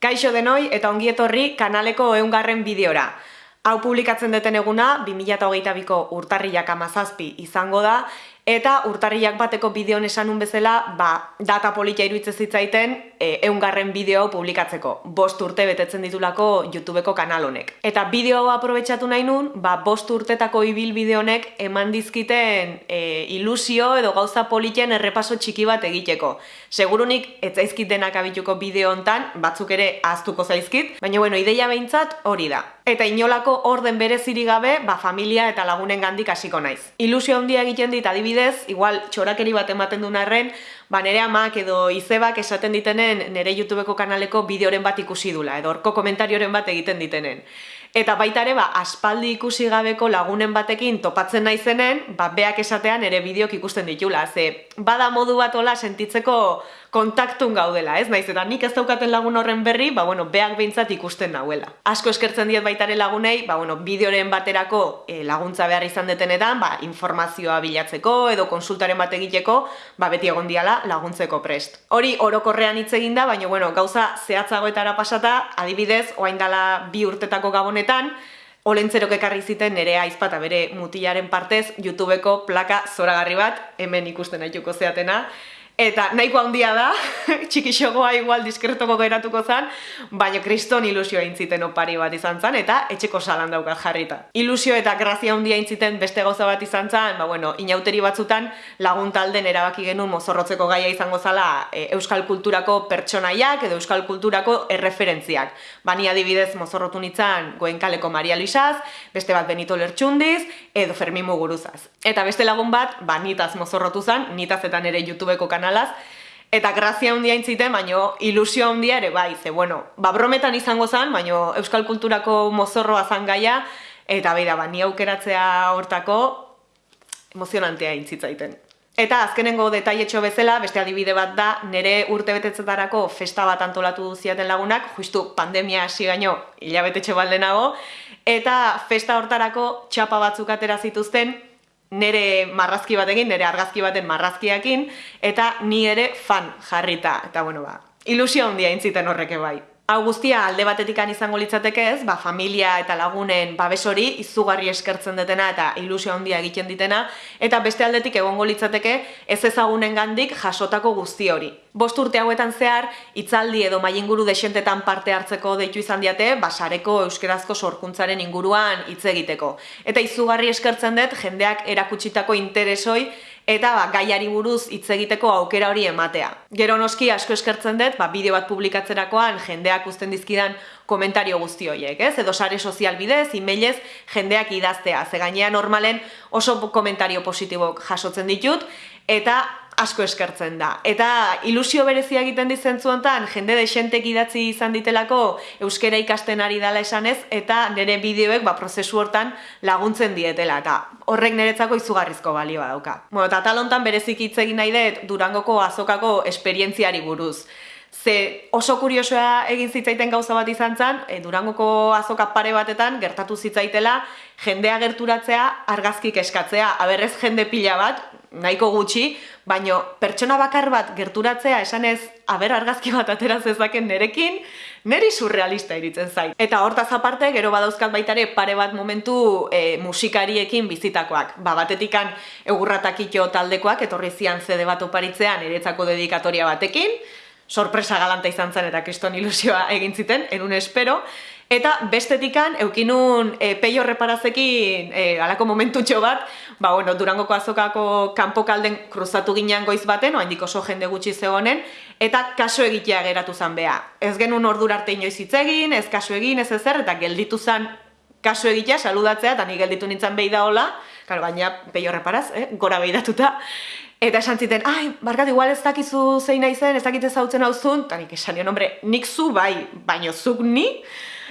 Kaixo denoi eta ongietorri kanaleko eungarren bideora. Hau publikatzen deten eguna 2008ko urtarriak amazazpi izango da, Eta urtarriak bateko bideon esanun bezala, ba, data politia iruditzen zitzaiten e, eungarren bideo publikatzeko. Bost urte betetzen ditulako YouTubeko kanal honek. Eta bideo hau aprobetsatu nahi nun, ba, bost urtetako ibil bideo honek eman dizkiten e, ilusio edo gauza politien errepaso txiki bat egiteko. Segurunik ez zaizkit denak abituko bideo hontan, batzuk ere ahaztuko zaizkit, baina bueno, ideia behintzat hori da. Eta inolako orden bereziri gabe, ba, familia eta lagunen gandik hasiko naiz. Ilusio handia egiten dit adibidez igual txorakeri bat ematen duen arren, ba nere amak edo izebak esaten ditenen nere YouTubeko kanaleko bideoren bat ikusi dula, edo orko komentarioren bat egiten ditenen. Eta baita ere, ba, aspaldi ikusi gabeko lagunen batekin topatzen naizenen, ba, beak esatean ere bideok ikusten ditula. Ze, bada modu bat ola sentitzeko kontaktun gaudela, ez? Naiz eta nik ez daukaten lagun horren berri, ba bueno, beak behintzat ikusten nauela. Asko eskertzen diet baitare lagunei, ba bueno, bideoren baterako e, laguntza behar izan detenetan, ba informazioa bilatzeko edo konsultaren bat egiteko, ba beti egon diala laguntzeko prest. Hori orokorrean hitz egin da, baina bueno, gauza zehatzagoetara pasata, adibidez, orain dela bi urtetako gabonetan, Olentzerok ekarri ziten nere aizpata bere mutilaren partez YouTubeko plaka zoragarri bat, hemen ikusten aituko zeatena, Eta nahiko handia da, txikixogoa igual diskretoko geratuko zan, baina kriston ilusio intziten opari bat izan zan, eta etxeko salan daukat jarrita. Ilusio eta grazia handia intziten beste gauza bat izan zan, ba bueno, inauteri batzutan lagun talden erabaki genuen mozorrotzeko gaia izango zala e, euskal kulturako pertsonaiak edo euskal kulturako erreferentziak. Bani adibidez mozorrotu nintzen goenkaleko Maria Luisaz, beste bat Benito Lertxundiz, edo Fermin Muguruzaz. Eta beste lagun bat, ba nitaz mozorrotu zan, nitaz eta nere YouTubeko kanal kanalaz, eta grazia handia intziten, baino ilusio handia ere bai, ze bueno, ba brometan izango zen, baino euskal kulturako mozorroa zan gaia, eta bai da, ba, ni aukeratzea hortako emozionantea intzitzaiten. Eta azkenengo detaietxo bezala, beste adibide bat da, nire urte betetzetarako festa bat antolatu duziaten lagunak, justu pandemia hasi baino hilabetetxe baldenago, eta festa hortarako txapa batzuk atera zituzten, nere marrazki batekin, nere argazki baten marrazkiakin, eta ni ere fan jarrita. Eta bueno, ba, ilusio handia intziten horreke bai. Hau guztia alde batetikan izango litzateke ez, ba, familia eta lagunen babes hori izugarri eskertzen detena eta ilusio handia egiten ditena, eta beste aldetik egongo litzateke ez ezagunen gandik jasotako guzti hori. Bost urte hauetan zehar, itzaldi edo mainguru desentetan parte hartzeko deitu izan diate, basareko euskerazko sorkuntzaren inguruan hitz egiteko. Eta izugarri eskertzen dut jendeak erakutsitako interesoi eta ba, gaiari buruz hitz egiteko aukera hori ematea. Gero noski asko eskertzen dut, ba, bideo bat publikatzerakoan jendeak uzten dizkidan komentario guzti horiek, ez? Edo sare sozial bidez, emailez, jendeak idaztea. Ze gainean normalen oso komentario positibok jasotzen ditut, eta asko eskertzen da. Eta ilusio berezia egiten dizentzuen hontan jende desentek idatzi izan ditelako euskera ikasten ari dala esanez, eta nire bideoek ba, prozesu hortan laguntzen dietela, eta horrek niretzako izugarrizko balioa dauka. Bueno, eta talontan berezik hitz egin nahi dut Durangoko azokako esperientziari buruz. Ze oso kuriosoa egin zitzaiten gauza bat izan zen, e, Durangoko azoka pare batetan gertatu zitzaitela jendea gerturatzea argazkik eskatzea. Aberrez jende pila bat, nahiko gutxi, baino pertsona bakar bat gerturatzea esanez aber argazki bat atera zezaken nerekin, neri surrealista iritzen zait. Eta hortaz aparte, gero badauzkat baitare pare bat momentu e, musikariekin bizitakoak. Ba, batetikan egurratakito taldekoak, etorri zian zede bat oparitzean eretzako dedikatoria batekin, sorpresa galanta izan zen eta kriston ilusioa egin ziten, enun espero, Eta bestetikan, eukinun e, peio reparazekin e, alako momentutxo bat, ba, bueno, durangoko azokako kanpokalden kruzatu ginean goiz baten, oa indiko oso jende gutxi zegoenen, eta kaso egitea geratu zan beha. Ez genuen ordur arte inoiz hitz egin, ez kaso egin, ez ezer, eta gelditu zan kaso egitea, saludatzea, eta ni gelditu nintzen behi da hola, karo, baina peio reparaz, eh, gora behidatuta, Eta esan ziten, ai, barkat, igual ez dakizu zein nahi zen, ez dakite zautzen hau zun, eta nik esan nion, hombre, nik zu bai, baino zuk ni,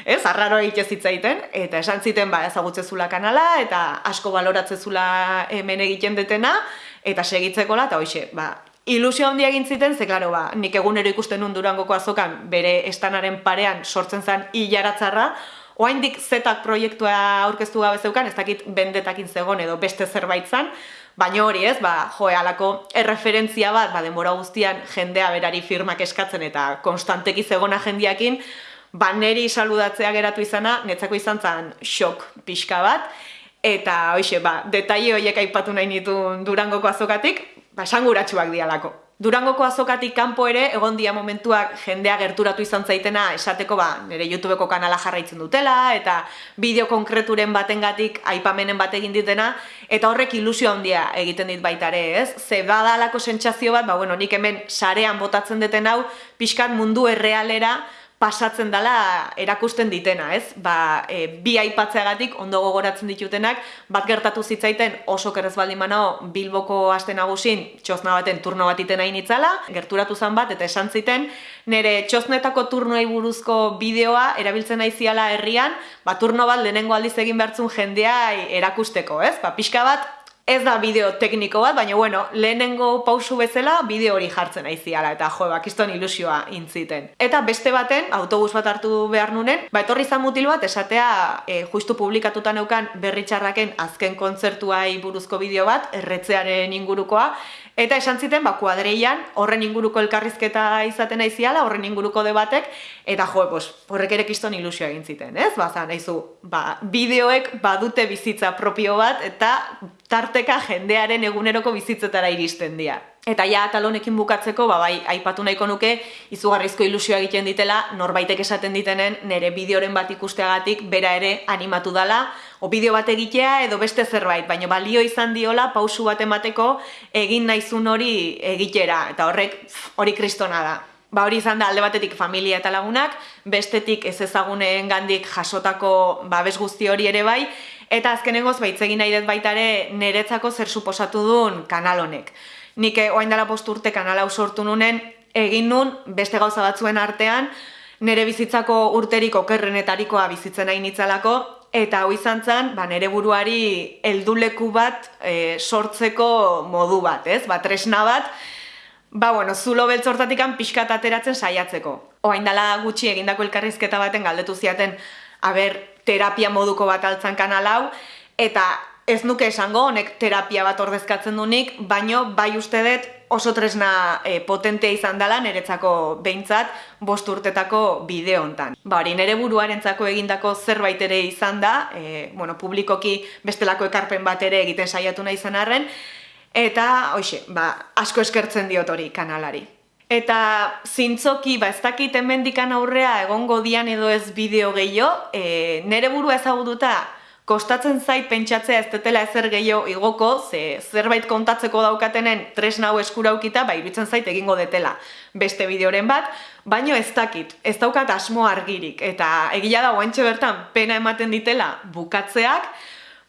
ez, arraro egite zitzaiten, eta esan ziten, ba, ezagutze zula kanala, eta asko baloratze zula hemen egiten detena, eta segitzekola, eta hoxe, ba, ilusio handia egin ziten, ze klaro, ba, nik egunero ikusten nun durangoko azokan, bere estanaren parean sortzen zen hilaratzarra, Oaindik zetak proiektua aurkeztu gabe zeukan, ez dakit bendetakin zegon edo beste zerbait zan, Baina hori ez, ba, joe, alako erreferentzia bat, ba, denbora guztian jendea berari firmak eskatzen eta konstanteki zegona jendiakin, ba, neri saludatzea geratu izana, netzako izan zen xok pixka bat, eta hoxe, ba, detaile horiek aipatu nahi nitu Durangoko azokatik, ba, sanguratsuak dialako. Durangoko azokatik kanpo ere, egon dia momentuak jendea gerturatu izan zaitena esateko ba, nire YouTubeko kanala jarraitzen dutela, eta bideo konkreturen batengatik aipamenen bat egin ditena, eta horrek ilusio handia egiten dit baitare, ez? Ze badalako sentsazio bat, ba, bueno, nik hemen sarean botatzen deten hau, pixkat mundu errealera, pasatzen dela erakusten ditena, ez? Ba, e, bi aipatzeagatik ondo gogoratzen ditutenak, bat gertatu zitzaiten oso kerrez baldin manao Bilboko aste nagusin txosna baten turno bat iten hain itzala, gerturatu zen bat, eta esan ziten, nire txosnetako turnoei buruzko bideoa erabiltzen aiziala herrian, ba, turno bat lehenengo aldiz egin behartzun jendea erakusteko, ez? Ba, pixka bat, Ez da bideo tekniko bat, baina bueno, lehenengo pausu bezala bideo hori jartzen aiziala eta jo, bakiston ilusioa intziten. Eta beste baten, autobus bat hartu behar nunen, ba etorri zan mutil bat esatea e, justu publikatuta neukan berritxarraken azken kontzertuai buruzko bideo bat, erretzearen ingurukoa, Eta esan ziten, ba, kuadreian, horren inguruko elkarrizketa izaten aiziala, horren inguruko debatek, eta jo, pues, horrek ere kiston ilusio egin ziten, ez? Ba, zan, eizu, ba, bideoek badute bizitza propio bat, eta tarteka jendearen eguneroko bizitzetara iristen dira. Eta ja, talonekin bukatzeko, ba, bai, aipatu nahiko nuke, izugarrizko ilusioa egiten ditela, norbaitek esaten ditenen, nire bideoren bat ikusteagatik, bera ere animatu dala, o bideo bat egitea edo beste zerbait, baina balio izan diola, pausu bat emateko, egin naizun hori egitera, eta horrek, hori kristona da. Ba hori izan da alde batetik familia eta lagunak, bestetik ez ezaguneen gandik jasotako babes guzti hori ere bai, eta azkenengoz baitzegin nahi dut baitare niretzako zer suposatu duen kanal honek nik eh, oain dela posturte kanala sortu nunen, egin nun beste gauza batzuen artean, nire bizitzako urterik okerrenetarikoa bizitzen nahi nitzalako, eta hau izan zen, ba, nire buruari helduleku bat e, sortzeko modu bat, ez? Ba, tresna bat, ba, bueno, zulo beltzortatikan pixkat ateratzen saiatzeko. Oain dela gutxi egindako elkarrizketa baten galdetu ziaten, aber, terapia moduko bat altzan kanal hau, eta ez nuke esango honek terapia bat ordezkatzen dunik, baino bai uste dut oso tresna e, potentea izan dela niretzako behintzat bost urtetako bideo hontan. Ba hori nire buruarentzako egindako zerbait ere izan da, e, bueno, publikoki bestelako ekarpen bat ere egiten saiatu nahi zen arren, eta hoxe, ba, asko eskertzen diot hori kanalari. Eta zintzoki, ba, ez dakit hemendikan aurrea egongo dian edo ez bideo gehiago, e, nire burua ezagututa kostatzen zait pentsatzea ez detela ezer gehiago igoko, ze zerbait kontatzeko daukatenen tresna hau eskuraukita, ba iruditzen zait egingo detela beste bideoren bat, baino ez dakit, ez daukat asmo argirik, eta egia da guantxe bertan pena ematen ditela bukatzeak,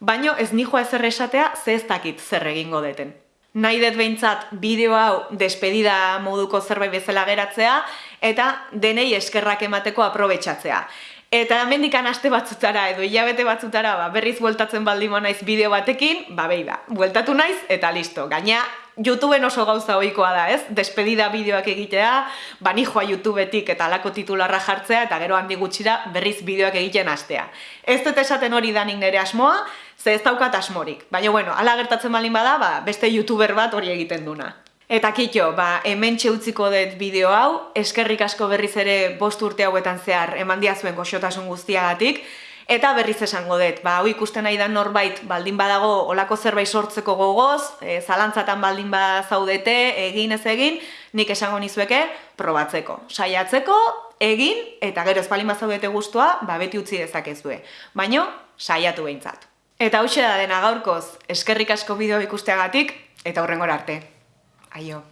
baino ez nijoa ezer esatea ze ez dakit zer egingo deten. Nahi dut behintzat bideo hau despedida moduko zerbait bezala geratzea, eta denei eskerrak emateko aprobetsatzea. Eta mendikan aste batzutara edo hilabete batzutara ba, berriz bueltatzen baldin naiz bideo batekin, ba behi da, bueltatu naiz eta listo. Gaina, YouTubeen oso gauza ohikoa da, ez? Despedida bideoak egitea, ba joa YouTubetik eta alako titularra jartzea eta gero handi gutxira berriz bideoak egiten astea. Ez dut esaten hori danik nire asmoa, ze ez daukat asmorik. Baina bueno, ala gertatzen baldin bada, ba, beste YouTuber bat hori egiten duna. Eta kitxo, ba, hemen txeutziko dut bideo hau, eskerrik asko berriz ere bost urte hauetan zehar eman diazuen goxotasun guztiagatik, eta berriz esango dut, ba, hau ikusten nahi da norbait baldin badago olako zerbait sortzeko gogoz, e, zalantzatan baldin zaudete, egin ez egin, nik esango nizueke, probatzeko. Saiatzeko, egin, eta gero ez baldin zaudete guztua, ba, beti utzi dezakezue. Baino, saiatu behintzat. Eta hau da dena gaurkoz, eskerrik asko bideo ikusteagatik, eta hurrengor arte. Aio.